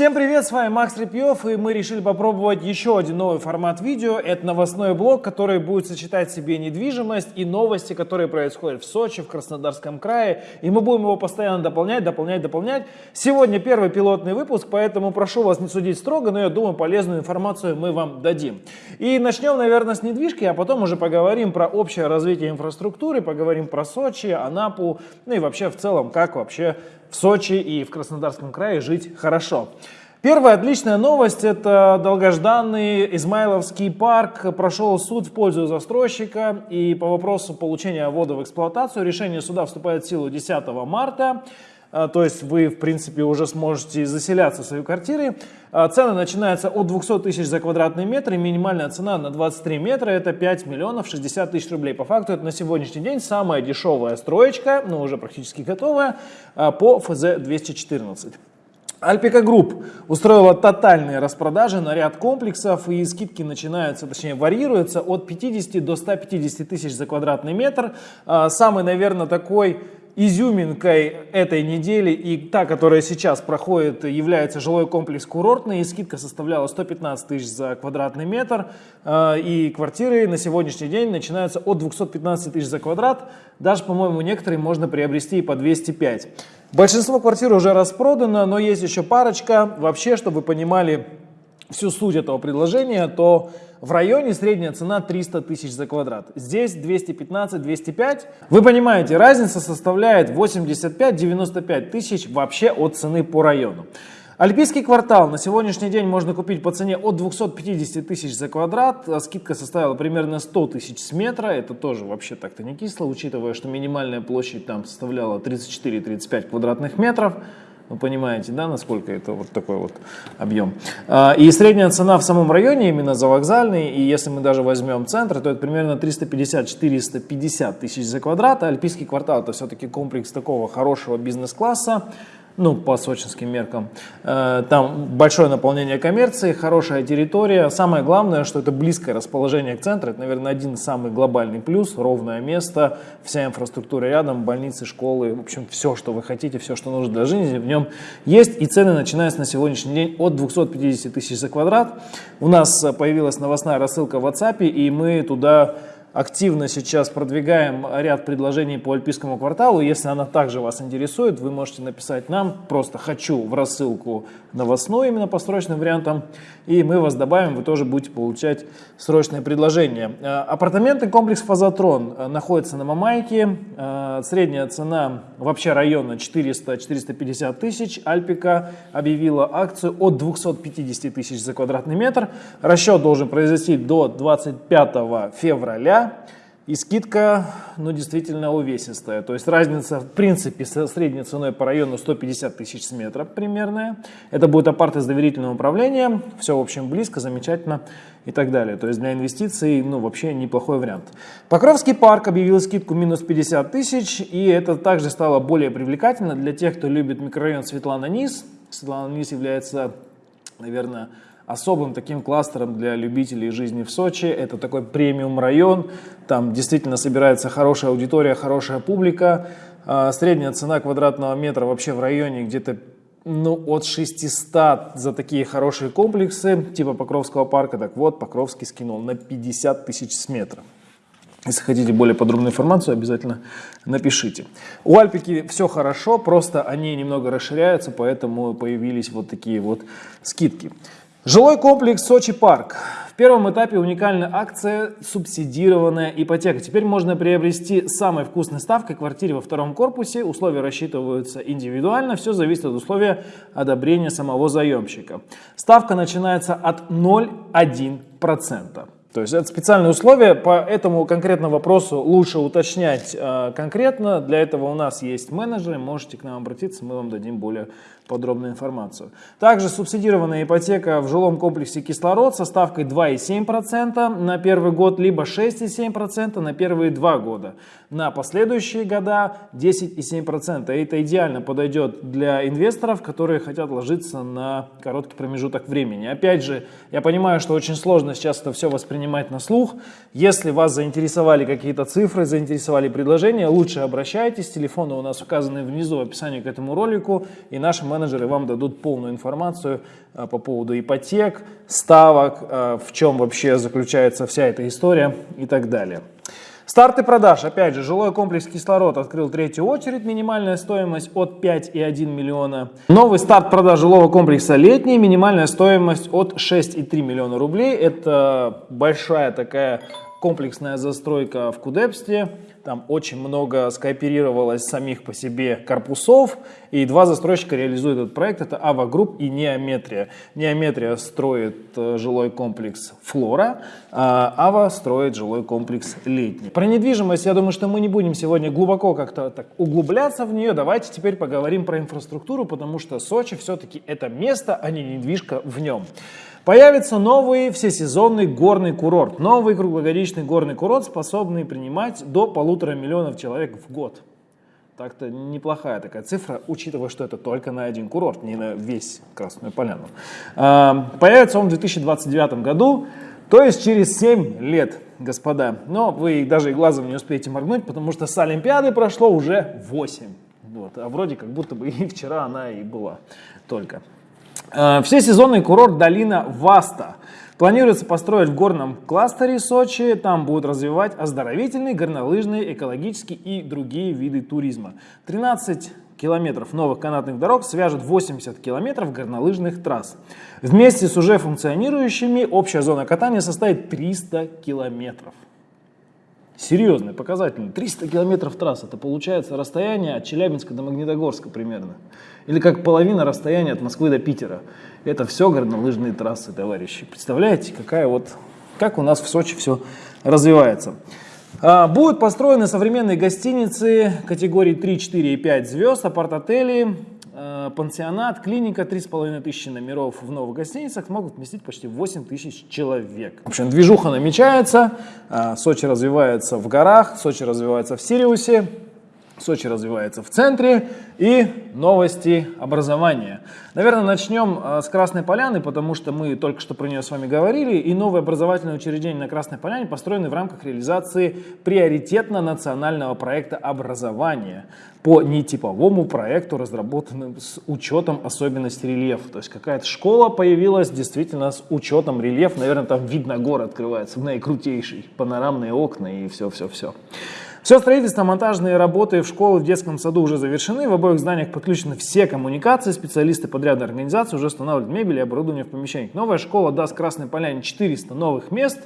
Всем привет, с вами Макс Репьев, и мы решили попробовать еще один новый формат видео. Это новостной блог, который будет сочетать в себе недвижимость и новости, которые происходят в Сочи, в Краснодарском крае. И мы будем его постоянно дополнять, дополнять, дополнять. Сегодня первый пилотный выпуск, поэтому прошу вас не судить строго, но я думаю, полезную информацию мы вам дадим. И начнем, наверное, с недвижки, а потом уже поговорим про общее развитие инфраструктуры, поговорим про Сочи, Анапу, ну и вообще в целом, как вообще в Сочи и в Краснодарском крае жить хорошо. Первая отличная новость – это долгожданный Измайловский парк прошел суд в пользу застройщика и по вопросу получения ввода в эксплуатацию решение суда вступает в силу 10 марта. А, то есть вы, в принципе, уже сможете заселяться в свои квартиры. А, цены начинаются от 200 тысяч за квадратный метр, и минимальная цена на 23 метра это 5 миллионов 60 тысяч рублей. По факту это на сегодняшний день самая дешевая строечка, но уже практически готовая, а, по ФЗ-214. Альпика Групп устроила тотальные распродажи на ряд комплексов и скидки начинаются, точнее варьируются от 50 до 150 тысяч за квадратный метр. Самый, наверное, такой изюминкой этой недели и та, которая сейчас проходит, является жилой комплекс курортный. И скидка составляла 115 тысяч за квадратный метр. А, и квартиры на сегодняшний день начинаются от 215 тысяч за квадрат. Даже, по-моему, некоторые можно приобрести и по 205. Большинство квартир уже распродано, но есть еще парочка. Вообще, чтобы вы понимали всю суть этого предложения, то в районе средняя цена 300 тысяч за квадрат. Здесь 215-205. Вы понимаете, разница составляет 85-95 тысяч вообще от цены по району. Альпийский квартал на сегодняшний день можно купить по цене от 250 тысяч за квадрат. Скидка составила примерно 100 тысяч с метра. Это тоже вообще так-то не кисло, учитывая, что минимальная площадь там составляла 34-35 квадратных метров. Вы понимаете, да, насколько это вот такой вот объем. А, и средняя цена в самом районе, именно за вокзальный, и если мы даже возьмем центр, то это примерно 350-450 тысяч за квадрат. Альпийский квартал это все-таки комплекс такого хорошего бизнес-класса ну, по сочинским меркам. Э, там большое наполнение коммерции, хорошая территория. Самое главное, что это близкое расположение к центру. Это, наверное, один самый глобальный плюс. Ровное место, вся инфраструктура рядом, больницы, школы. В общем, все, что вы хотите, все, что нужно для жизни, в нем есть. И цены начинаются на сегодняшний день от 250 тысяч за квадрат. У нас появилась новостная рассылка в WhatsApp, и мы туда активно сейчас продвигаем ряд предложений по Альпийскому кварталу. Если она также вас интересует, вы можете написать нам, просто «хочу» в рассылку новостную именно по срочным вариантам, и мы вас добавим, вы тоже будете получать срочные предложения. Э, апартаменты комплекс «Фазотрон» находится на Мамайке. Э, средняя цена вообще района 400-450 тысяч. Альпика объявила акцию от 250 тысяч за квадратный метр. Расчет должен произойти до 25 февраля. И скидка, ну, действительно увесистая. То есть разница, в принципе, со средней ценой по району 150 тысяч с метра примерная. Это будет апарты с доверительным управлением. Все, в общем, близко, замечательно и так далее. То есть для инвестиций, ну, вообще неплохой вариант. Покровский парк объявил скидку минус 50 тысяч. И это также стало более привлекательно для тех, кто любит микрорайон Светлана-Низ. Светлана-Низ является, наверное, особым таким кластером для любителей жизни в Сочи. Это такой премиум район, там действительно собирается хорошая аудитория, хорошая публика. А, средняя цена квадратного метра вообще в районе где-то ну, от 600 за такие хорошие комплексы, типа Покровского парка. Так вот, Покровский скинул на 50 тысяч с метра. Если хотите более подробную информацию, обязательно напишите. У Альпики все хорошо, просто они немного расширяются, поэтому появились вот такие вот скидки. Жилой комплекс Сочи Парк. В первом этапе уникальная акция «Субсидированная ипотека». Теперь можно приобрести самой вкусной ставкой квартире во втором корпусе. Условия рассчитываются индивидуально. Все зависит от условия одобрения самого заемщика. Ставка начинается от 0,1%. То есть это специальные условия, по этому конкретному вопросу лучше уточнять э, конкретно. Для этого у нас есть менеджеры, можете к нам обратиться, мы вам дадим более подробную информацию. Также субсидированная ипотека в жилом комплексе «Кислород» со ставкой 2,7% на первый год, либо 6,7% на первые два года. На последующие года 10,7%. Это идеально подойдет для инвесторов, которые хотят ложиться на короткий промежуток времени. Опять же, я понимаю, что очень сложно сейчас это все воспринимать на слух. Если вас заинтересовали какие-то цифры, заинтересовали предложения, лучше обращайтесь. Телефоны у нас указаны внизу в описании к этому ролику, и наши менеджеры менеджеры вам дадут полную информацию а, по поводу ипотек, ставок, а, в чем вообще заключается вся эта история и так далее. Старты продаж. Опять же, жилой комплекс «Кислород» открыл третью очередь. Минимальная стоимость от 5,1 миллиона. Новый старт продаж жилого комплекса «Летний». Минимальная стоимость от 6,3 миллиона рублей. Это большая такая комплексная застройка в Кудепсте. Там очень много скооперировалось самих по себе корпусов. И два застройщика реализуют этот проект. Это Ава Групп и Неометрия. Неометрия строит э, жилой комплекс Флора, а Ава строит жилой комплекс Летний. Про недвижимость, я думаю, что мы не будем сегодня глубоко как-то так углубляться в нее. Давайте теперь поговорим про инфраструктуру, потому что Сочи все-таки это место, а не недвижка в нем. Появится новый всесезонный горный курорт. Новый круглогодичный горный курорт, способный принимать до полутора миллионов человек в год. Так-то неплохая такая цифра, учитывая, что это только на один курорт, не на весь Красную Поляну. А, появится он в 2029 году, то есть через 7 лет, господа. Но вы даже и глазом не успеете моргнуть, потому что с Олимпиады прошло уже 8. Вот. А вроде как будто бы и вчера она и была только. Э, Всесезонный курорт долина Васта. Планируется построить в горном кластере Сочи. Там будут развивать оздоровительный, горнолыжный, экологический и другие виды туризма. 13 километров новых канатных дорог свяжут 80 километров горнолыжных трасс. Вместе с уже функционирующими общая зона катания составит 300 километров. Серьезный показатель. 300 километров трасс. Это получается расстояние от Челябинска до Магнитогорска примерно. Или как половина расстояния от Москвы до Питера. Это все горнолыжные трассы, товарищи. Представляете, какая вот, как у нас в Сочи все развивается. А, будут построены современные гостиницы категории 3, 4 и 5 звезд, апарт-отели, пансионат, клиника, 3,5 тысячи номеров в новых гостиницах могут вместить почти 8 тысяч человек. В общем, движуха намечается, э, Сочи развивается в горах, Сочи развивается в Сириусе, Сочи развивается в центре и новости образования. Наверное, начнем э, с Красной Поляны, потому что мы только что про нее с вами говорили. И новые образовательные учреждения на Красной Поляне построены в рамках реализации приоритетно-национального проекта образования по нетиповому проекту, разработанному с учетом особенностей рельефа. То есть какая-то школа появилась действительно с учетом рельефа. Наверное, там вид на город открывается, наикрутейший, панорамные окна и все-все-все. Все строительство, монтажные работы в школы в детском саду уже завершены. В обоих зданиях подключены все коммуникации. Специалисты подрядной организации уже устанавливают мебель и оборудование в помещениях. Новая школа даст Красной Поляне 400 новых мест.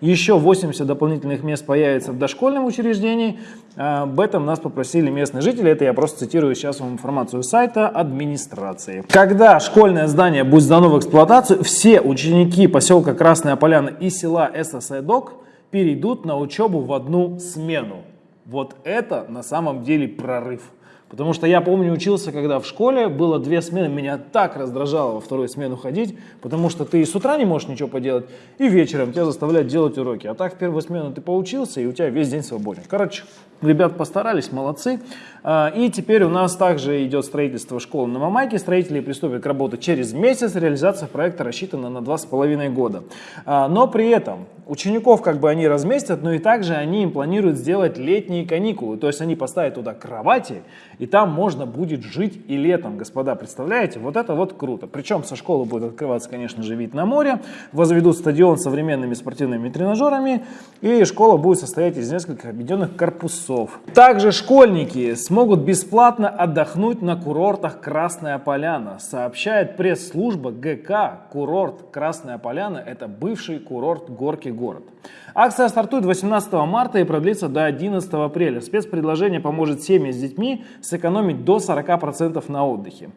Еще 80 дополнительных мест появится в дошкольном учреждении. А, об этом нас попросили местные жители. Это я просто цитирую сейчас вам информацию сайта администрации. Когда школьное здание будет сдано в эксплуатацию, все ученики поселка Красная Поляна и села ССЭДОК перейдут на учебу в одну смену. Вот это на самом деле прорыв. Потому что я помню, учился, когда в школе было две смены, меня так раздражало во вторую смену ходить, потому что ты и с утра не можешь ничего поделать, и вечером тебя заставляют делать уроки. А так в первую смену ты поучился, и у тебя весь день свободен. Короче, ребят постарались, молодцы. А, и теперь у нас также идет строительство школы на Мамайке. Строители приступят к работе через месяц. Реализация проекта рассчитана на два с половиной года. А, но при этом учеников как бы они разместят, но и также они им планируют сделать летние каникулы. То есть они поставят туда кровати, и там можно будет жить и летом, господа. Представляете? Вот это вот круто. Причем со школы будет открываться, конечно же, вид на море. Возведут стадион современными спортивными тренажерами. И школа будет состоять из нескольких объединенных корпусов. Также школьники смогут бесплатно отдохнуть на курортах Красная Поляна, сообщает пресс-служба ГК «Курорт Красная Поляна» – это бывший курорт Горки город. Акция стартует 18 марта и продлится до 11 апреля. Спецпредложение поможет семье с детьми сэкономить до 40% на отдыхе.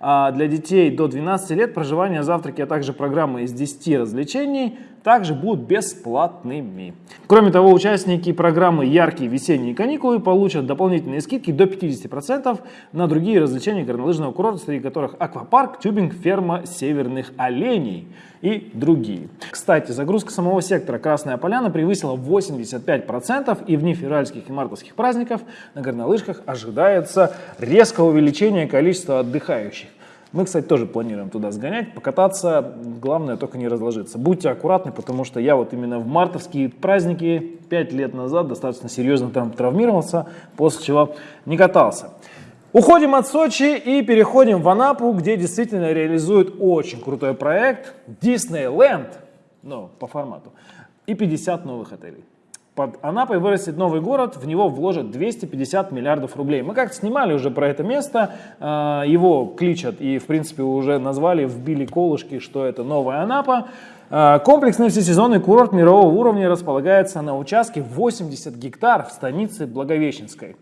А для детей до 12 лет проживание, завтраки, а также программы из 10 развлечений также будут бесплатными. Кроме того, участники программы «Яркие весенние каникулы» получат дополнительные скидки до 50% на другие развлечения горнолыжного курорта, среди которых аквапарк, тюбинг, ферма северных оленей и другие. Кстати, загрузка самого сектора Красная Поляна превысила 85% и в дни февральских и мартовских праздников на горнолыжках ожидается резкое увеличение количества отдыхающих. Мы, кстати, тоже планируем туда сгонять, покататься, главное только не разложиться. Будьте аккуратны, потому что я вот именно в мартовские праздники 5 лет назад достаточно серьезно там травмировался, после чего не катался. Уходим от Сочи и переходим в Анапу, где действительно реализуют очень крутой проект Disneyland, ну, по формату, и 50 новых отелей. Под Анапой вырастет новый город, в него вложат 250 миллиардов рублей. Мы как-то снимали уже про это место, э, его кличат и, в принципе, уже назвали, вбили колышки, что это новая Анапа. Э, комплексный всесезонный курорт мирового уровня располагается на участке 80 гектар в станице Благовещенской.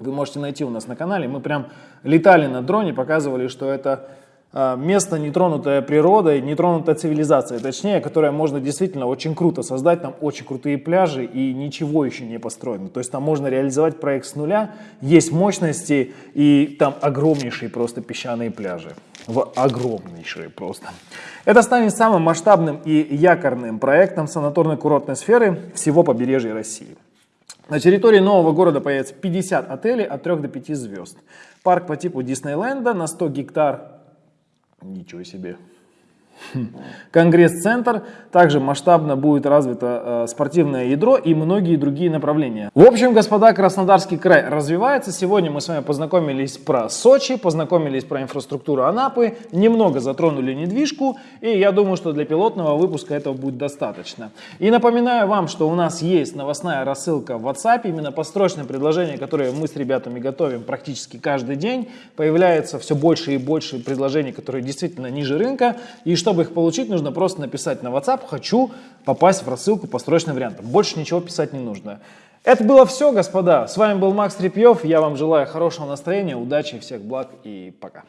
Вы можете найти у нас на канале, мы прям летали на дроне, показывали, что это а, место, нетронутое природой, нетронутая цивилизацией, точнее, которое можно действительно очень круто создать, там очень крутые пляжи и ничего еще не построено. То есть там можно реализовать проект с нуля, есть мощности и там огромнейшие просто песчаные пляжи. В огромнейшие просто. Это станет самым масштабным и якорным проектом санаторно-курортной сферы всего побережья России. На территории нового города появится 50 отелей от 3 до 5 звезд. Парк по типу Диснейленда на 100 гектар Ничего себе. Конгресс-центр, также масштабно будет развито э, спортивное ядро и многие другие направления. В общем, господа, Краснодарский край развивается. Сегодня мы с вами познакомились про Сочи, познакомились про инфраструктуру Анапы, немного затронули недвижку, и я думаю, что для пилотного выпуска этого будет достаточно. И напоминаю вам, что у нас есть новостная рассылка в WhatsApp, именно построчное предложение, которое мы с ребятами готовим практически каждый день. Появляется все больше и больше предложений, которые действительно ниже рынка, и что чтобы их получить, нужно просто написать на WhatsApp «Хочу попасть в рассылку по срочным вариантам». Больше ничего писать не нужно. Это было все, господа. С вами был Макс Трепьев. Я вам желаю хорошего настроения, удачи, всех благ и пока.